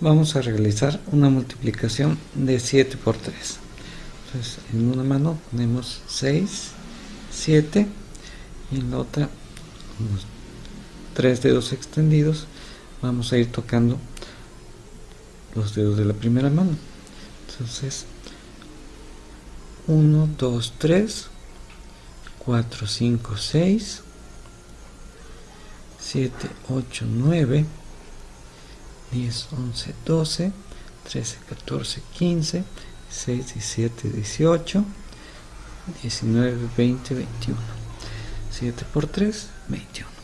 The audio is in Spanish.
vamos a realizar una multiplicación de 7 por 3 entonces en una mano ponemos 6 7 y en la otra unos 3 dedos extendidos vamos a ir tocando los dedos de la primera mano. Entonces 1 2 3 4 5 6 7 8 9 10 11 12 13 14 15 16 17 18 19 20 21 7 por 3 21